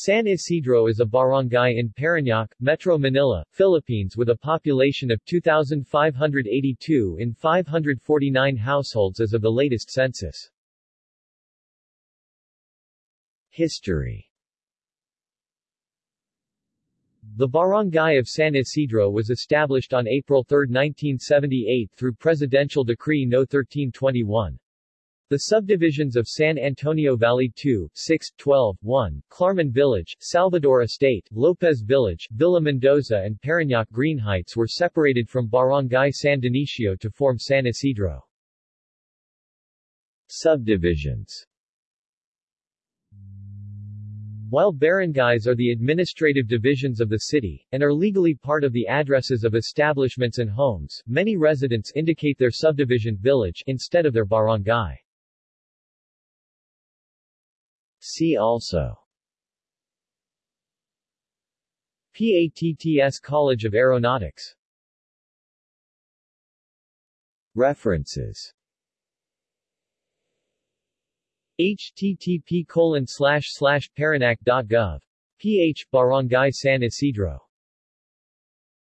San Isidro is a barangay in Parañaque, Metro Manila, Philippines with a population of 2,582 in 549 households as of the latest census. History The Barangay of San Isidro was established on April 3, 1978 through Presidential Decree No. 1321. The subdivisions of San Antonio Valley 2, 6, 12, 1, Clarman Village, Salvador Estate, Lopez Village, Villa Mendoza and Parañaque Green Heights were separated from Barangay San Dionisio to form San Isidro. Subdivisions while barangays are the administrative divisions of the city, and are legally part of the addresses of establishments and homes, many residents indicate their subdivision village instead of their barangay. See also. PATTS College of Aeronautics. References. Http colon slash slash paranac.gov. ph Barangay San Isidro